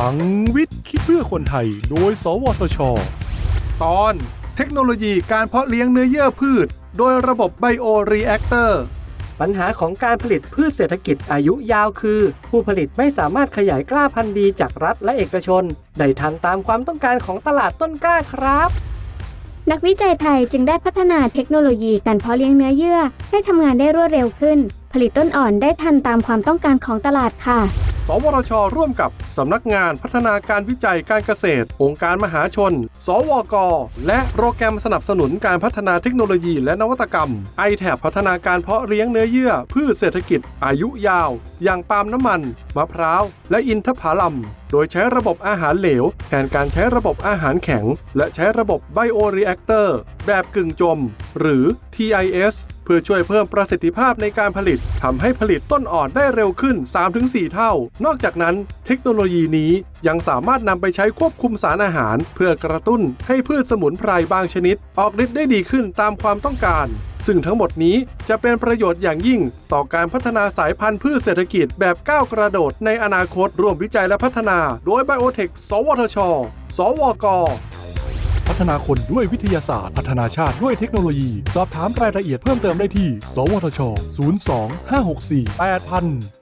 พลังวิทย์คิดเพื่อคนไทย โดย สวทช ตอนเทคโนโลยีการเพาะเลี้ยงเนื้อเยื่อพืช โดยระบบ bioreactor ปัญหาของการผลิตพืชเศรษฐกิจอายุยาวคือ ผู้ผลิตไม่สามารถขยายกล้าพันธุ์ดีจากรัฐและเอกชน ได้ทันตามความต้องการของตลาดต้นกล้าครับ นักวิจัยไทยจึงได้พัฒนาเทคโนโลยีการเพาะเลี้ยงเนื้อเยื่อ ให้ทำงานได้รวดเร็วขึ้น ผลิตต้นอ่อนได้ทันตามความต้องการของตลาดค่ะ สวทช ร่วมกับสำนักงานพัฒนาการวิจัยการเกษตร องค์การมหาชน สวก และโปรแกรมสนับสนุนการพัฒนาเทคโนโลยีและนวัตกรรม ITAP พัฒนาการเพาะเลี้ยงเนื้อเยื่อพืชเศรษฐกิจ อายุยาว อย่างปาล์มน้ำมัน มะพร้าว และอินทผลัมโดยใช้ระบบอาหารเหลว แทนการใช้ระบบอาหารแข็ง และใช้ระบบ bioreactor แบบกึ่งจม หรือ TIS เพื่อช่วยเพิ่มประสิทธิภาพในการผลิตทำให้ผลิตต้นอ่อนได้เร็วขึ้น 3-4 เท่า นอกจากนั้นเทคโนโลยีนี้ยังสามารถนำไปใช้ควบคุมสารอาหาร เพื่อกระตุ้นให้พืชสมุนไพรบางชนิด ออกฤทธิ์ได้ดีขึ้นตามความต้องการ ซึ่งทั้งหมดนี้จะเป็นประโยชน์อย่างยิ่ง ต่อการพัฒนาสายพันธุ์พืชเศรษฐกิจแบบก้าวกระโดดในอนาคตร่วมวิจัยและพัฒนา โดยไบโอเทคสวทช สวก พัฒนาคนด้วยวิทยาศาสตร์ พัฒนาชาติด้วยเทคโนโลยี สอบถามรายละเอียดเพิ่มเติมได้ที่ สวทช 02 564 8000